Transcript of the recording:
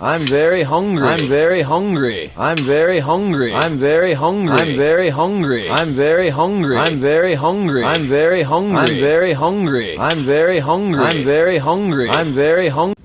I'm very hungry. I'm very hungry. I'm very hungry. I'm very hungry. I'm very hungry. I'm very hungry. I'm very hungry. I'm very hungry. I'm very hungry. I'm very hungry. I'm very hungry. I'm very hungry.